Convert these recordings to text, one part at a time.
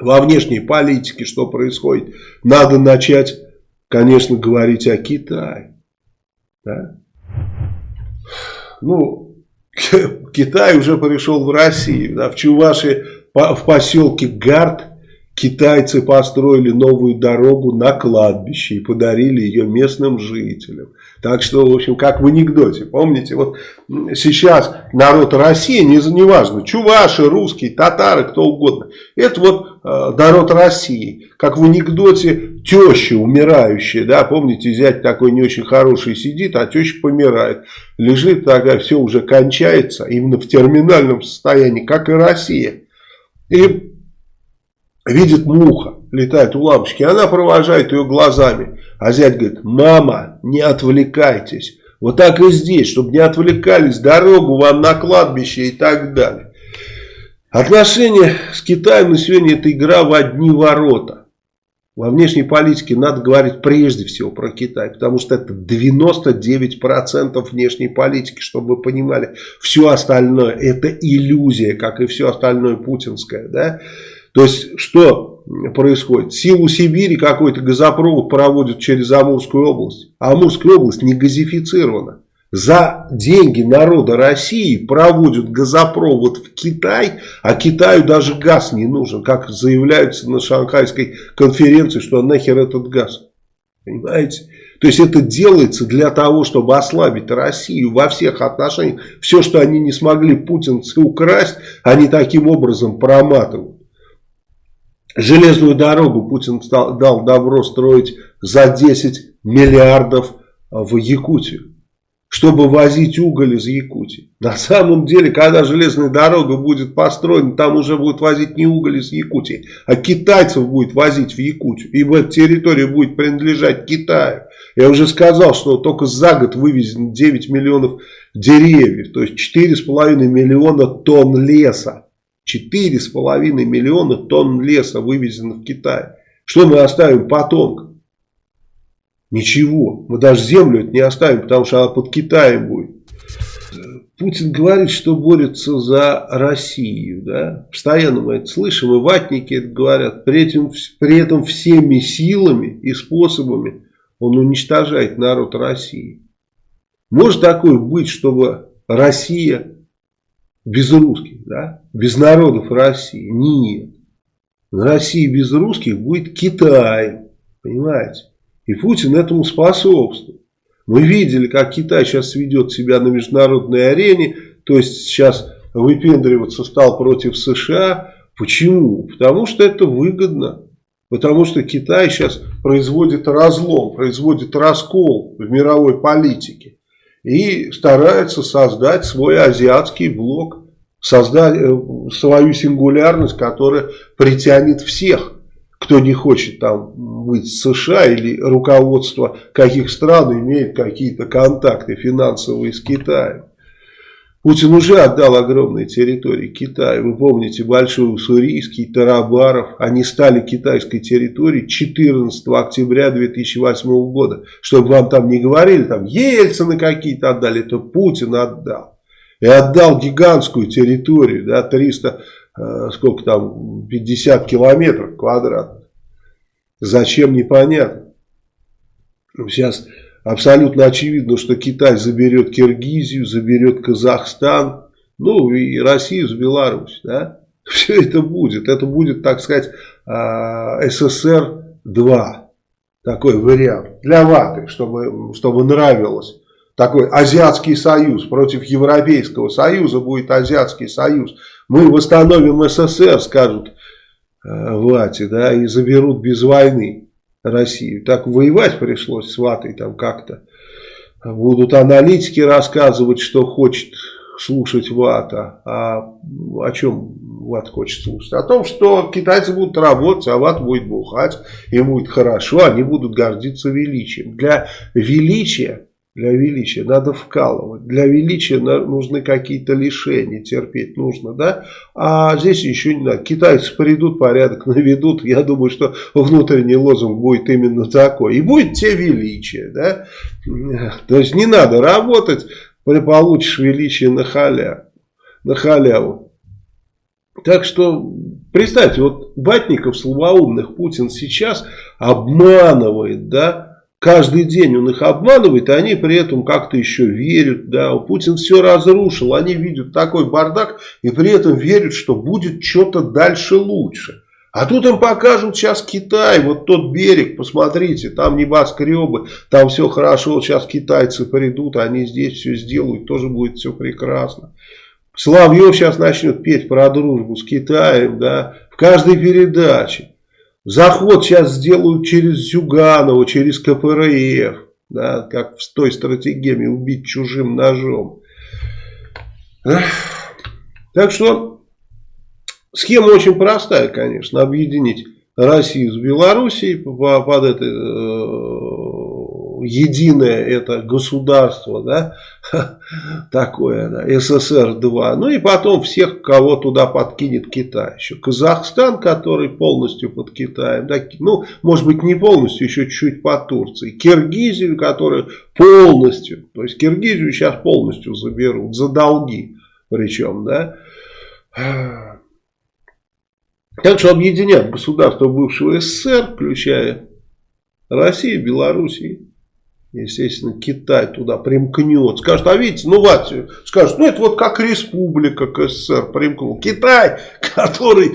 во внешней политике, что происходит, надо начать, конечно, говорить о Китае. Да? Ну, Китай уже пришел в Россию. Да, в Чувашии, в поселке Гард, китайцы построили новую дорогу на кладбище и подарили ее местным жителям. Так что, в общем, как в анекдоте, помните, вот сейчас народ России, не, не важно, чуваши, русские, татары, кто угодно, это вот народ России, как в анекдоте теща умирающая, да, помните, зять такой не очень хороший сидит, а теща помирает, лежит такая, все уже кончается, именно в терминальном состоянии, как и Россия. И видит муха, летает у лампочки, она провожает ее глазами. А зять говорит, мама, не отвлекайтесь. Вот так и здесь, чтобы не отвлекались, дорогу вам на кладбище и так далее. Отношения с Китаем на сегодня это игра в одни ворота. Во внешней политике надо говорить прежде всего про Китай, потому что это 99% внешней политики, чтобы вы понимали. Все остальное это иллюзия, как и все остальное путинское. Да? То есть, что происходит? Силу Сибири какой-то газопровод проводят через Амурскую область. А Амурская область не газифицирована. За деньги народа России проводят газопровод в Китай, а Китаю даже газ не нужен, как заявляются на Шанхайской конференции, что нахер этот газ. Понимаете? То есть это делается для того, чтобы ослабить Россию во всех отношениях. Все, что они не смогли путинцы украсть, они таким образом проматывают. Железную дорогу Путин дал добро строить за 10 миллиардов в Якутию, чтобы возить уголь из Якутии. На самом деле, когда железная дорога будет построена, там уже будет возить не уголь из Якутии, а китайцев будет возить в Якутию. Ибо эта территория будет принадлежать Китаю. Я уже сказал, что только за год вывезено 9 миллионов деревьев, то есть 4,5 миллиона тонн леса. 4,5 миллиона тонн леса вывезено в Китай. Что мы оставим потомкам? Ничего. Мы даже землю это не оставим, потому что она под Китаем будет. Путин говорит, что борется за Россию. Да? Постоянно мы это слышим, и ватники это говорят. При этом, при этом всеми силами и способами он уничтожает народ России. Может такое быть, чтобы Россия без русских, да? без народов России. Нет. На России без русских будет Китай. Понимаете? И Путин этому способствует. Мы видели, как Китай сейчас ведет себя на международной арене. То есть сейчас выпендриваться стал против США. Почему? Потому что это выгодно. Потому что Китай сейчас производит разлом, производит раскол в мировой политике и старается создать свой азиатский блок, создать э, свою сингулярность, которая притянет всех, кто не хочет там быть в США или руководство каких стран имеет какие-то контакты финансовые с Китаем. Путин уже отдал огромные территории Китаю. Вы помните Большой Уссурийский, Тарабаров. Они стали китайской территорией 14 октября 2008 года. Чтобы вам там не говорили, там Ельцины какие-то отдали, это Путин отдал. И отдал гигантскую территорию, да, 300, э, сколько там, 50 километров квадратных. Зачем, непонятно. Сейчас абсолютно очевидно, что Китай заберет Киргизию, заберет Казахстан, ну и Россию с Беларусь, да. Все это будет. Это будет, так сказать, а, СССР-2. Такой вариант. Для ваты, чтобы, чтобы нравилось. Такой Азиатский союз против Европейского союза будет Азиатский союз. Мы восстановим СССР, скажут э, вате, да, и заберут без войны. Россию. Так воевать пришлось с ватой там как-то. Будут аналитики рассказывать, что хочет слушать вата. А о чем ват хочет слушать? О том, что китайцы будут работать, а ват будет бухать. Им будет хорошо, они будут гордиться величием. Для величия для величия надо вкалывать. Для величия нужны какие-то лишения, терпеть нужно, да? А здесь еще не надо. Китайцы придут, порядок наведут. Я думаю, что внутренний лозунг будет именно такой. И будет те величие, да? То есть не надо работать, получишь величие на халяву. На халяву. Так что, представьте, вот Батников, слабоумных, Путин сейчас обманывает, да, Каждый день он их обманывает, и они при этом как-то еще верят. Да, Путин все разрушил, они видят такой бардак, и при этом верят, что будет что-то дальше лучше. А тут им покажут сейчас Китай, вот тот берег, посмотрите, там небоскребы, там все хорошо, сейчас китайцы придут, они здесь все сделают, тоже будет все прекрасно. Соловьев сейчас начнет петь про дружбу с Китаем, да, в каждой передаче. Заход сейчас сделают через Зюганова, через КПРФ, да, как в той стратегии убить чужим ножом. Так что схема очень простая, конечно, объединить Россию с Белоруссией под этой э, единое это государство, да, такое, да, СССР-2. Ну и потом всех, кого туда подкинет Китай. Еще Казахстан, который полностью под Китаем, да, ну, может быть, не полностью, еще чуть-чуть по Турции. Киргизию, которая полностью, то есть Киргизию сейчас полностью заберут, за долги причем, да. Так что объединят государства бывшего СССР, включая Россию, Белоруссию Естественно, Китай туда примкнет. Скажет, а видите, ну Латвию. Скажет, ну это вот как республика КССР примкнул. Китай, который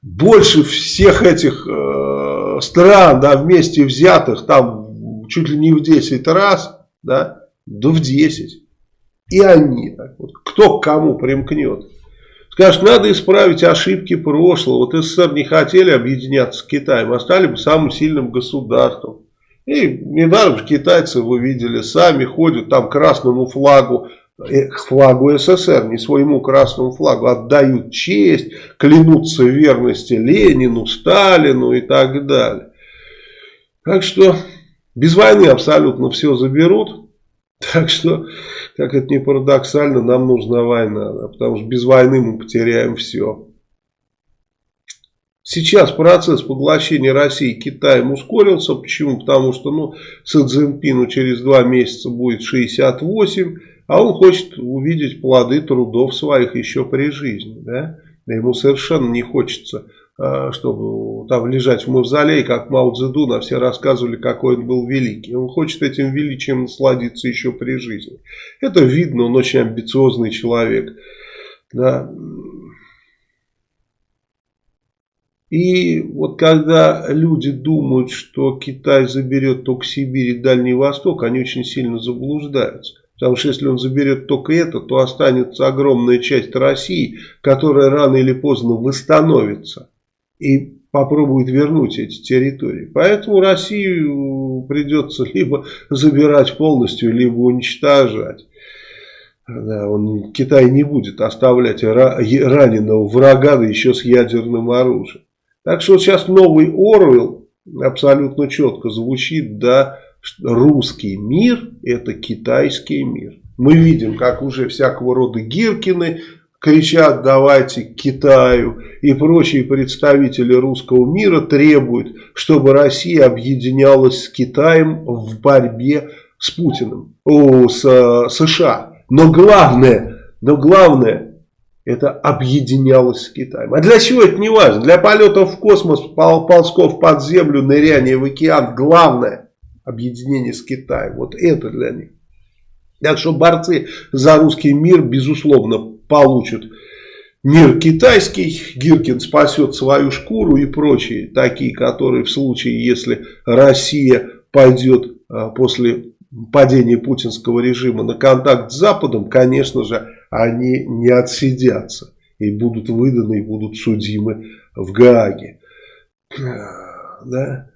больше всех этих э, стран, да, вместе взятых, там чуть ли не в 10 раз, да, да в 10. И они, так вот, кто к кому примкнет. Скажет, надо исправить ошибки прошлого. Вот СССР не хотели объединяться с Китаем, а стали бы самым сильным государством. И недаром китайцы, вы видели, сами ходят там красному флагу, э, флагу СССР, не своему красному флагу, отдают честь, клянутся верности Ленину, Сталину и так далее. Так что без войны абсолютно все заберут. Так что, как это не парадоксально, нам нужна война, потому что без войны мы потеряем все. Сейчас процесс поглощения России Китаем ускорился. Почему? Потому что ну, Си Цзиньпину через два месяца будет 68, а он хочет увидеть плоды трудов своих еще при жизни. Да? Ему совершенно не хочется, а, чтобы там лежать в мавзолее, как Мао Цзэдун, а все рассказывали, какой он был великий. Он хочет этим величием насладиться еще при жизни. Это видно, он очень амбициозный человек. Да. И вот когда люди думают, что Китай заберет только Сибирь и Дальний Восток, они очень сильно заблуждаются. Потому что если он заберет только это, то останется огромная часть России, которая рано или поздно восстановится и попробует вернуть эти территории. Поэтому Россию придется либо забирать полностью, либо уничтожать. Да, он, Китай не будет оставлять раненого врага, да еще с ядерным оружием. Так что сейчас новый Орвел абсолютно четко звучит, да, русский мир это китайский мир. Мы видим, как уже всякого рода Гиркины кричат давайте к Китаю и прочие представители русского мира требуют, чтобы Россия объединялась с Китаем в борьбе с Путиным, о, с э, США. Но главное, но главное, это объединялось с Китаем. А для чего это не важно? Для полетов в космос, ползков под землю, ныряния в океан. Главное объединение с Китаем. Вот это для них. Так что борцы за русский мир, безусловно, получат мир китайский. Гиркин спасет свою шкуру и прочие, такие, которые в случае, если Россия пойдет а, после падения путинского режима на контакт с Западом, конечно же, они не отсидятся и будут выданы, и будут судимы в Гааге. Да?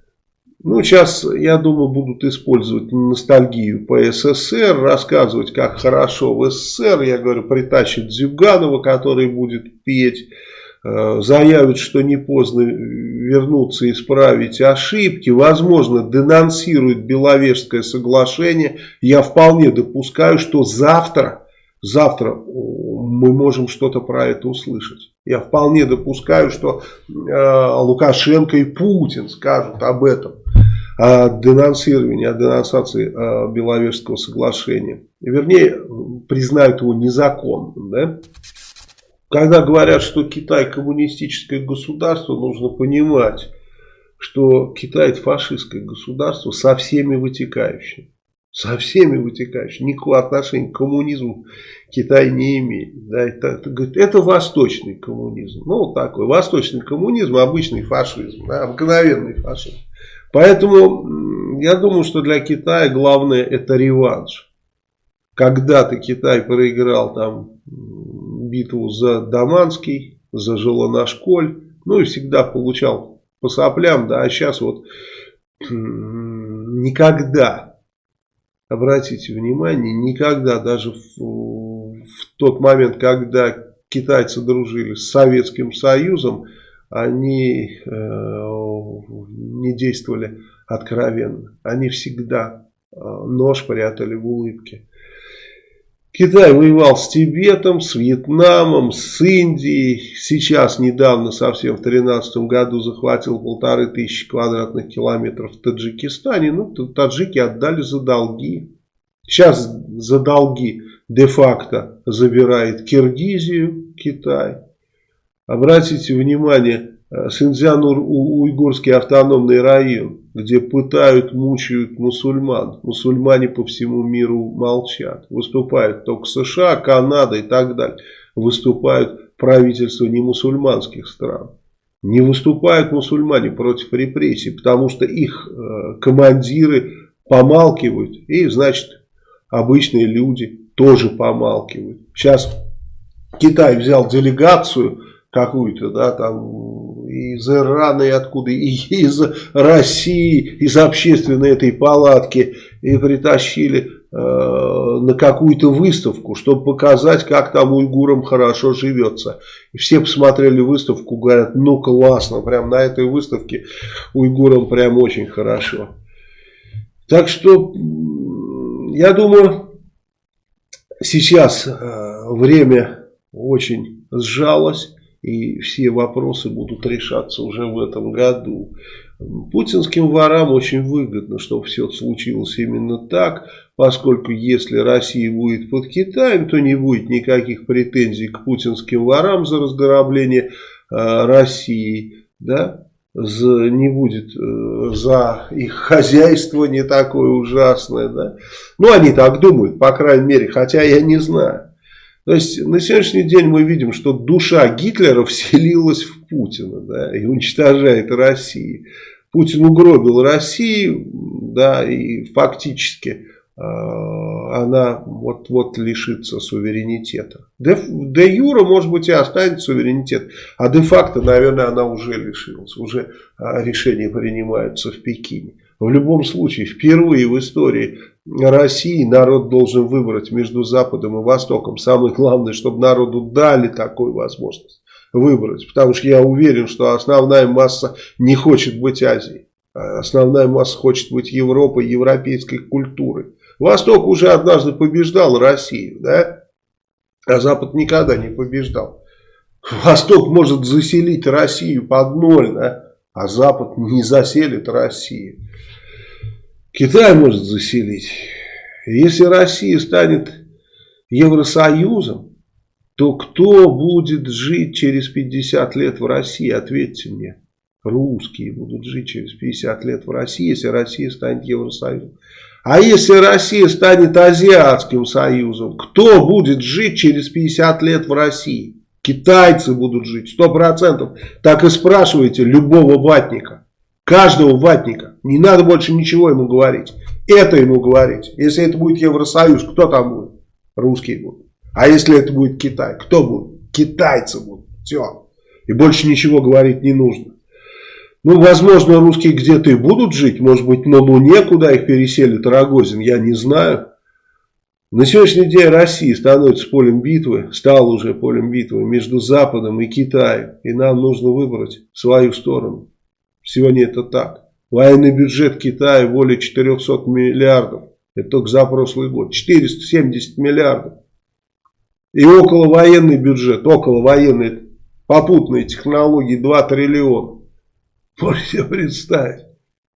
Ну, сейчас, я думаю, будут использовать ностальгию по СССР, рассказывать, как хорошо в СССР. Я говорю, притащит Зюганова, который будет петь, э, заявит, что не поздно вернуться и исправить ошибки. Возможно, денонсирует Беловежское соглашение. Я вполне допускаю, что завтра завтра мы можем что-то про это услышать. Я вполне допускаю, что э, Лукашенко и Путин скажут об этом, о денонсировании, о денонсации э, Беловежского соглашения. Вернее, признают его незаконным. Да? Когда говорят, что Китай коммунистическое государство, нужно понимать, что Китай это фашистское государство со всеми вытекающими. Со всеми вытекающими. Никакого отношения к коммунизму Китай не имеет. Да, это, это, это восточный коммунизм. Ну, вот такой. Восточный коммунизм, обычный фашизм. Да, обыкновенный фашизм. Поэтому я думаю, что для Китая главное это реванш. Когда-то Китай проиграл там битву за Даманский, за Желанашколь, ну и всегда получал по соплям, да, а сейчас вот никогда, обратите внимание, никогда, даже в, в тот момент, когда китайцы дружили с Советским Союзом, они э, не действовали откровенно. Они всегда э, нож прятали в улыбке. Китай воевал с Тибетом, с Вьетнамом, с Индией. Сейчас, недавно, совсем в 2013 году, захватил полторы тысячи квадратных километров в Таджикистане. Ну, таджики отдали за долги. Сейчас за долги де-факто забирает Киргизию, Китай. Обратите внимание, э, Синьцзян-Уйгурский автономный район, где пытают, мучают мусульман. Мусульмане по всему миру молчат. Выступают только США, Канада и так далее. Выступают правительства не мусульманских стран. Не выступают мусульмане против репрессий, потому что их э, командиры помалкивают. И, значит, обычные люди тоже помалкивают. Сейчас Китай взял делегацию какую-то, да, там из Ирана и откуда, и из России, из общественной этой палатки, и притащили э, на какую-то выставку, чтобы показать, как там уйгурам хорошо живется. И все посмотрели выставку, говорят, ну классно, прям на этой выставке уйгурам прям очень хорошо. Так что, я думаю, сейчас э, время очень сжалось и все вопросы будут решаться уже в этом году. Путинским ворам очень выгодно, чтобы все случилось именно так, поскольку если Россия будет под Китаем, то не будет никаких претензий к путинским ворам за разграбление э, России, да, за, не будет э, за их хозяйство не такое ужасное, да. Ну, они так думают, по крайней мере, хотя я не знаю. То есть на сегодняшний день мы видим, что душа Гитлера вселилась в Путина да, и уничтожает Россию. Путин угробил Россию, да, и фактически э, она вот-вот лишится суверенитета. Де, де юра, может быть, и останется суверенитет, а де-факто, наверное, она уже лишилась. Уже э, решения принимаются в Пекине. В любом случае, впервые в истории России народ должен выбрать между Западом и Востоком. Самое главное, чтобы народу дали такую возможность выбрать. Потому что я уверен, что основная масса не хочет быть Азией. Основная масса хочет быть Европой, европейской культурой. Восток уже однажды побеждал Россию, да? А Запад никогда не побеждал. Восток может заселить Россию под ноль, да? А Запад не заселит Россию. Китай может заселить. Если Россия станет Евросоюзом, то кто будет жить через 50 лет в России? Ответьте мне. Русские будут жить через 50 лет в России, если Россия станет Евросоюзом. А если Россия станет Азиатским союзом, кто будет жить через 50 лет в России? Китайцы будут жить, 100%. Так и спрашивайте любого ватника. Каждого ватника. Не надо больше ничего ему говорить. Это ему говорить. Если это будет Евросоюз, кто там будет? Русские будут. А если это будет Китай, кто будет? Китайцы будут. Все. И больше ничего говорить не нужно. Ну, возможно, русские где-то и будут жить. Может быть, на Луне, куда их переселит Рогозин, я не знаю. На сегодняшний день Россия становится полем битвы, стала уже полем битвы между Западом и Китаем. И нам нужно выбрать свою сторону. Сегодня это так. Военный бюджет Китая более 400 миллиардов. Это только за прошлый год. 470 миллиардов. И около военный бюджет, около военной попутные технологии 2 триллиона. Можете себе представить.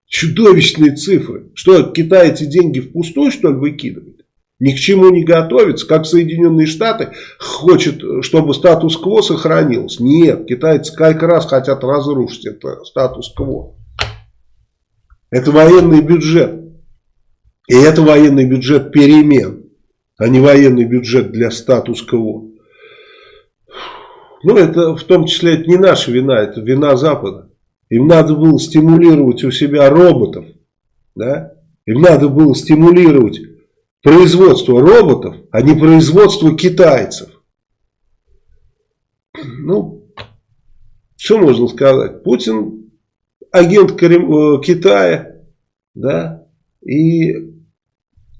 Чудовищные цифры. Что, Китай эти деньги впустую, что ли, выкидывает? Ни к чему не готовится, как Соединенные Штаты хочет, чтобы статус-кво сохранился. Нет, китайцы как раз хотят разрушить это статус-кво. Это военный бюджет. И это военный бюджет перемен, а не военный бюджет для статус-кво. Ну, это в том числе это не наша вина, это вина Запада. Им надо было стимулировать у себя роботов. Да? Им надо было стимулировать производство роботов, а не производство китайцев. Ну, что можно сказать? Путин агент э, Китая, да, и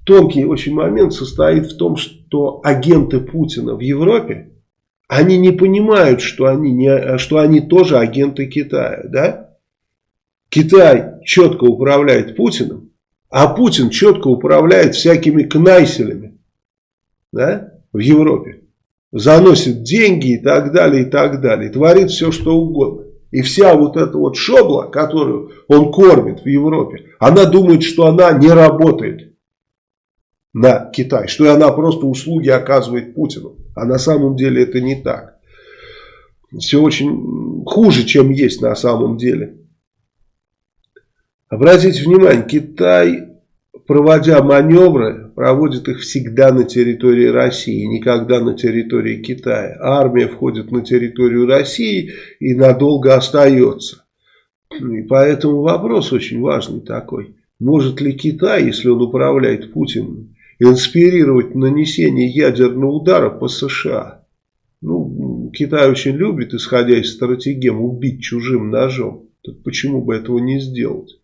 тонкий очень момент состоит в том, что агенты Путина в Европе, они не понимают, что они, не, что они тоже агенты Китая, да? Китай четко управляет Путиным, а Путин четко управляет всякими кнайселями, да, в Европе. Заносит деньги и так далее, и так далее. Творит все, что угодно. И вся вот эта вот шобла, которую он кормит в Европе, она думает, что она не работает на Китай, что она просто услуги оказывает Путину. А на самом деле это не так. Все очень хуже, чем есть на самом деле. Обратите внимание, Китай, проводя маневры, проводит их всегда на территории России, никогда на территории Китая. Армия входит на территорию России и надолго остается. И поэтому вопрос очень важный такой. Может ли Китай, если он управляет Путиным, инспирировать нанесение ядерного удара по США? Ну, Китай очень любит, исходя из стратегем, убить чужим ножом. Так почему бы этого не сделать?